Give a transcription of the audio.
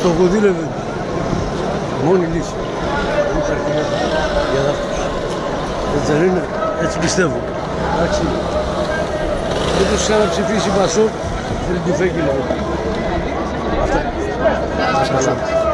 Στο κουδίλευε. Μόνη λύση. Για αυτούς. Έτσι δεν είναι. Έτσι πιστεύω. Εντάξει. Δεν τους ξαναψηφίσει η Πασόκ. Δεν του φέγγει λοιπόν. Αυτό. Σας καλά.